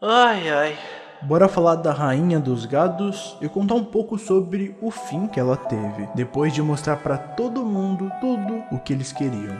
Ai ai. Bora falar da rainha dos gados e contar um pouco sobre o fim que ela teve, depois de mostrar para todo mundo tudo o que eles queriam.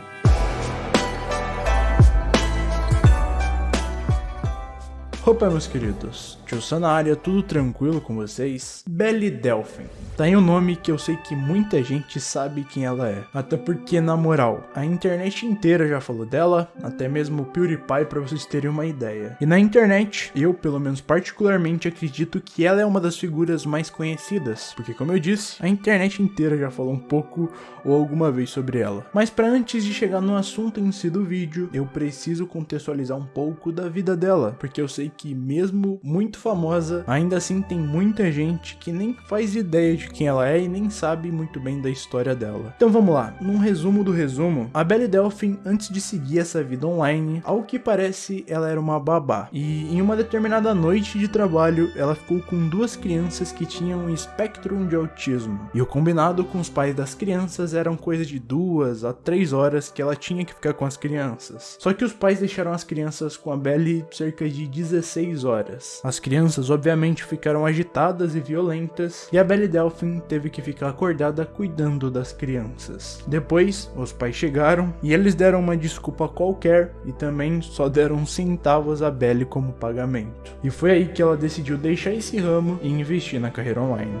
Opa meus queridos, Tio área, tudo tranquilo com vocês? Belly Delphin, tá aí um nome que eu sei que muita gente sabe quem ela é, até porque na moral, a internet inteira já falou dela, até mesmo o PewDiePie pra vocês terem uma ideia. E na internet, eu pelo menos particularmente acredito que ela é uma das figuras mais conhecidas, porque como eu disse, a internet inteira já falou um pouco ou alguma vez sobre ela. Mas para antes de chegar no assunto em si do vídeo, eu preciso contextualizar um pouco da vida dela, porque eu sei que mesmo muito famosa, ainda assim tem muita gente que nem faz ideia de quem ela é e nem sabe muito bem da história dela. Então vamos lá, num resumo do resumo, a Belle Delphine, antes de seguir essa vida online, ao que parece ela era uma babá, e em uma determinada noite de trabalho, ela ficou com duas crianças que tinham um espectro de autismo, e o combinado com os pais das crianças eram coisa de duas a três horas que ela tinha que ficar com as crianças. Só que os pais deixaram as crianças com a Belle cerca de 16 16 horas. As crianças obviamente ficaram agitadas e violentas, e a Belle Delphine teve que ficar acordada cuidando das crianças. Depois, os pais chegaram e eles deram uma desculpa qualquer e também só deram centavos a Belle como pagamento. E foi aí que ela decidiu deixar esse ramo e investir na carreira online.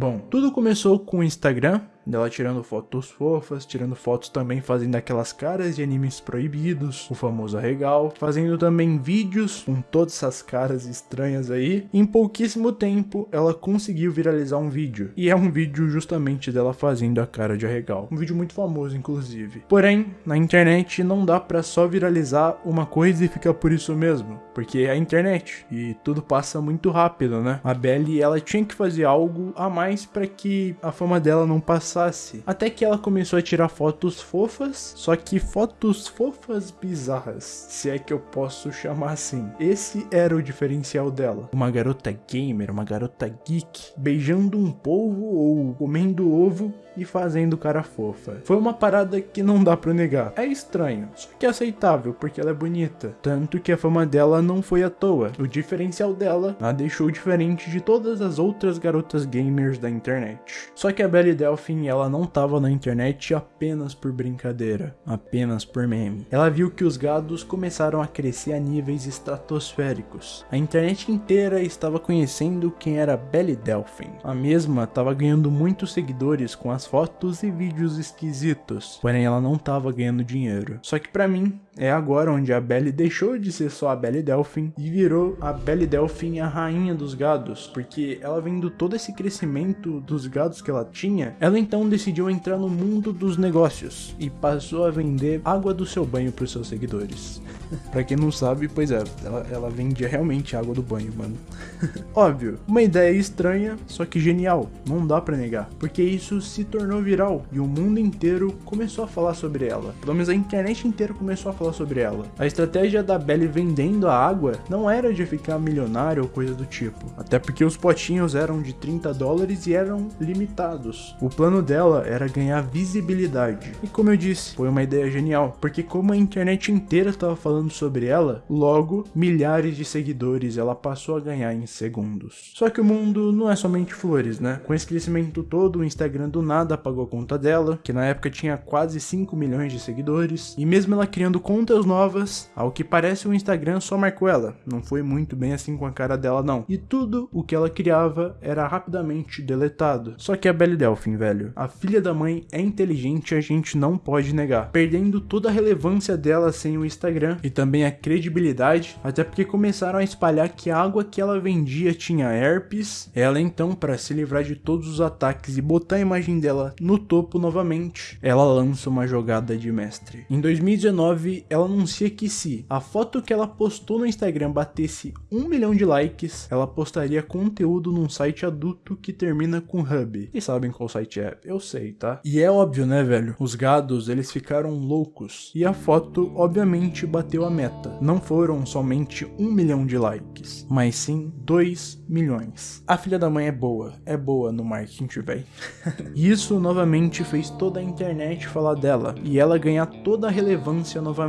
Bom, tudo começou com o Instagram, dela tirando fotos fofas, tirando fotos também fazendo aquelas caras de animes proibidos, o famoso arregal, fazendo também vídeos com todas essas caras estranhas aí. Em pouquíssimo tempo, ela conseguiu viralizar um vídeo, e é um vídeo justamente dela fazendo a cara de arregal. Um vídeo muito famoso, inclusive. Porém, na internet não dá pra só viralizar uma coisa e ficar por isso mesmo, porque é a internet, e tudo passa muito rápido, né? A Belly, ela tinha que fazer algo a mais para que a fama dela não passasse passasse. Até que ela começou a tirar fotos fofas, só que fotos fofas bizarras, se é que eu posso chamar assim. Esse era o diferencial dela. Uma garota gamer, uma garota geek, beijando um polvo ou comendo ovo e fazendo cara fofa. Foi uma parada que não dá pra negar. É estranho, só que é aceitável porque ela é bonita. Tanto que a fama dela não foi à toa. O diferencial dela a deixou diferente de todas as outras garotas gamers da internet. Só que a Belly Delphine ela não tava na internet apenas por brincadeira, apenas por meme. Ela viu que os gados começaram a crescer a níveis estratosféricos. A internet inteira estava conhecendo quem era Belly Delphine. A mesma estava ganhando muitos seguidores com as fotos e vídeos esquisitos, porém ela não estava ganhando dinheiro. Só que para mim, é agora onde a Belle deixou de ser só a Belle Delphine e virou a Belle Delphine a rainha dos gados, porque ela vendo todo esse crescimento dos gados que ela tinha, ela então decidiu entrar no mundo dos negócios e passou a vender água do seu banho para os seus seguidores. pra quem não sabe, pois é, ela, ela vendia realmente água do banho, mano. Óbvio, uma ideia estranha, só que genial, não dá pra negar, porque isso se tornou viral e o mundo inteiro começou a falar sobre ela. Pelo menos a internet inteira começou a falar sobre ela. A estratégia da Belly vendendo a água não era de ficar milionário ou coisa do tipo, até porque os potinhos eram de 30 dólares e eram limitados. O plano dela era ganhar visibilidade. E como eu disse, foi uma ideia genial, porque como a internet inteira estava falando sobre ela, logo milhares de seguidores ela passou a ganhar em segundos. Só que o mundo não é somente flores, né? Com esse crescimento todo, o Instagram do nada apagou a conta dela, que na época tinha quase 5 milhões de seguidores, e mesmo ela criando contas novas, ao que parece o Instagram só marcou ela, não foi muito bem assim com a cara dela não. E tudo o que ela criava era rapidamente deletado. Só que a Belle Delphine, velho, a filha da mãe é inteligente a gente não pode negar, perdendo toda a relevância dela sem o Instagram e também a credibilidade, até porque começaram a espalhar que a água que ela vendia tinha herpes, ela então para se livrar de todos os ataques e botar a imagem dela no topo novamente, ela lança uma jogada de mestre. Em 2019, ela anuncia que se a foto que ela postou no Instagram batesse um milhão de likes, ela postaria conteúdo num site adulto que termina com hub. E sabem qual site é? Eu sei, tá? E é óbvio, né, velho? Os gados, eles ficaram loucos. E a foto, obviamente, bateu a meta. Não foram somente um milhão de likes, mas sim 2 milhões. A filha da mãe é boa, é boa no marketing, velho. e isso novamente fez toda a internet falar dela, e ela ganhar toda a relevância novamente.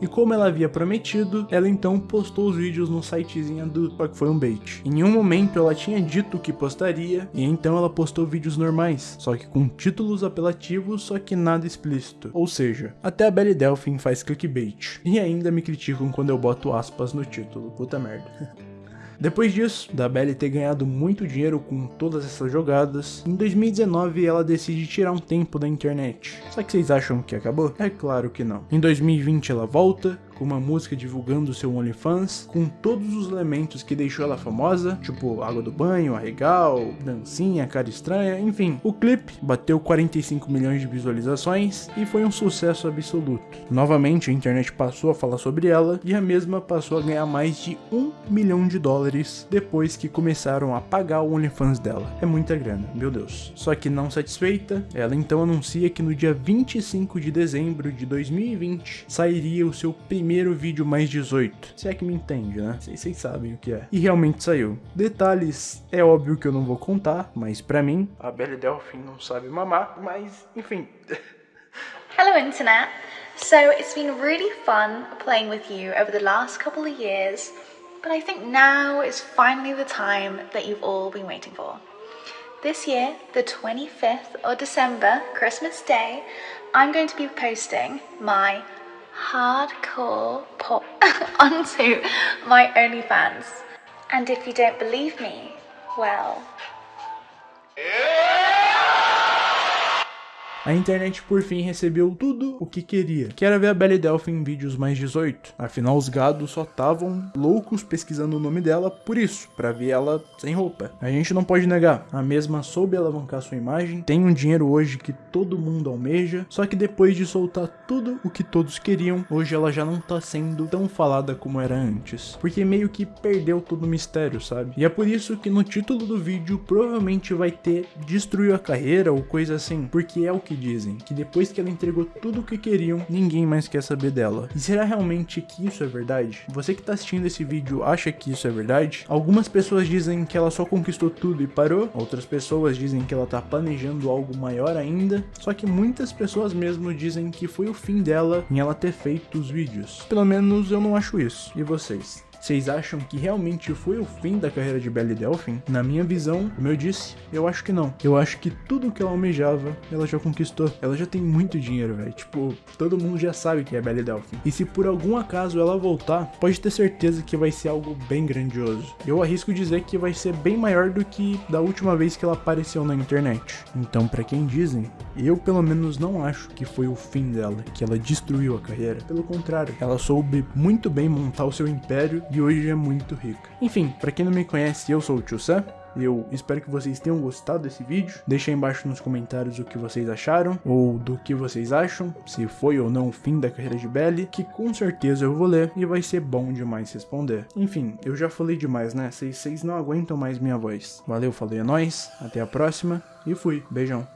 E como ela havia prometido, ela então postou os vídeos no sitezinho do só que foi um bait. Em nenhum momento ela tinha dito que postaria, e então ela postou vídeos normais, só que com títulos apelativos, só que nada explícito. Ou seja, até a Belly Delphine faz clickbait. E ainda me criticam quando eu boto aspas no título, puta merda. Depois disso, da Belly ter ganhado muito dinheiro com todas essas jogadas, em 2019 ela decide tirar um tempo da internet. Só que vocês acham que acabou? É claro que não. Em 2020 ela volta, com uma música divulgando seu OnlyFans, com todos os elementos que deixou ela famosa, tipo água do banho, arregal, dancinha, cara estranha, enfim. O clipe bateu 45 milhões de visualizações e foi um sucesso absoluto. Novamente a internet passou a falar sobre ela e a mesma passou a ganhar mais de 1 milhão de dólares depois que começaram a pagar o OnlyFans dela. É muita grana, meu Deus. Só que não satisfeita, ela então anuncia que no dia 25 de dezembro de 2020 sairia o seu primeiro primeiro vídeo mais 18. Se é que me entende, né? Vocês sabem o que é. E realmente saiu. Detalhes, é óbvio que eu não vou contar, mas pra mim, a Belle Delphine não sabe mamar, mas enfim. Hello internet. So it's been really fun playing with you over the last couple of years, but I think now is finally the time that you've all been waiting for. This year, the 25th of December, Christmas Day, I'm going to be posting my hardcore pop onto my OnlyFans. And if you don't believe me, well. A internet por fim recebeu tudo o que queria, que era ver a Belly Delphine em vídeos mais 18. Afinal, os gados só estavam loucos pesquisando o nome dela por isso, para ver ela sem roupa. A gente não pode negar, a mesma soube alavancar sua imagem, tem um dinheiro hoje que todo mundo almeja, só que depois de soltar tudo o que todos queriam, hoje ela já não tá sendo tão falada como era antes, porque meio que perdeu todo o mistério, sabe? E é por isso que no título do vídeo provavelmente vai ter destruiu a carreira ou coisa assim, porque é o que dizem, que depois que ela entregou tudo o que queriam, ninguém mais quer saber dela. E será realmente que isso é verdade? Você que tá assistindo esse vídeo acha que isso é verdade? Algumas pessoas dizem que ela só conquistou tudo e parou, outras pessoas dizem que ela tá planejando algo maior ainda, só que muitas pessoas mesmo dizem que foi o fim dela em ela ter feito os vídeos. Pelo menos eu não acho isso. E vocês? Vocês acham que realmente foi o fim da carreira de Belly Delphine? Na minha visão, como eu disse, eu acho que não. Eu acho que tudo que ela almejava, ela já conquistou. Ela já tem muito dinheiro, velho. Tipo, todo mundo já sabe que é Belly Delphine. E se por algum acaso ela voltar, pode ter certeza que vai ser algo bem grandioso. Eu arrisco dizer que vai ser bem maior do que da última vez que ela apareceu na internet. Então, para quem dizem, eu pelo menos não acho que foi o fim dela, que ela destruiu a carreira. Pelo contrário, ela soube muito bem montar o seu império e hoje é muito rica. Enfim, para quem não me conhece, eu sou o Tio Sam. Eu espero que vocês tenham gostado desse vídeo. Deixa aí embaixo nos comentários o que vocês acharam, ou do que vocês acham, se foi ou não o fim da carreira de Belly, que com certeza eu vou ler e vai ser bom demais responder. Enfim, eu já falei demais, né? Vocês não aguentam mais minha voz. Valeu, falei, é nóis, até a próxima e fui. Beijão.